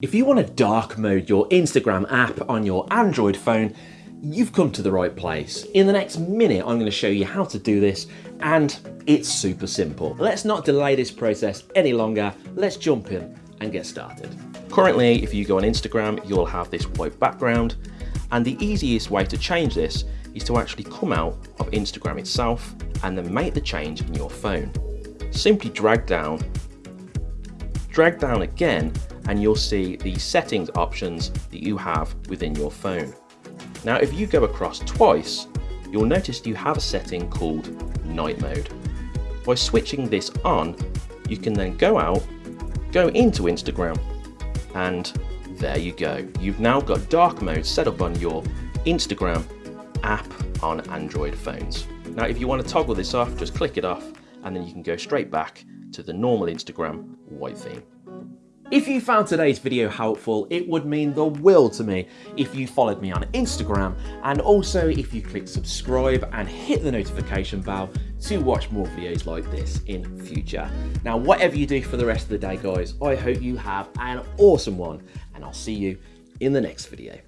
If you want to dark mode your Instagram app on your Android phone, you've come to the right place. In the next minute, I'm going to show you how to do this and it's super simple. Let's not delay this process any longer. Let's jump in and get started. Currently, if you go on Instagram, you'll have this white background and the easiest way to change this is to actually come out of Instagram itself and then make the change in your phone. Simply drag down, drag down again and you'll see the settings options that you have within your phone. Now if you go across twice, you'll notice you have a setting called night mode. By switching this on, you can then go out, go into Instagram, and there you go. You've now got dark mode set up on your Instagram app on Android phones. Now if you want to toggle this off, just click it off and then you can go straight back to the normal Instagram white theme. If you found today's video helpful, it would mean the world to me if you followed me on Instagram and also if you click subscribe and hit the notification bell to watch more videos like this in future. Now, whatever you do for the rest of the day, guys, I hope you have an awesome one and I'll see you in the next video.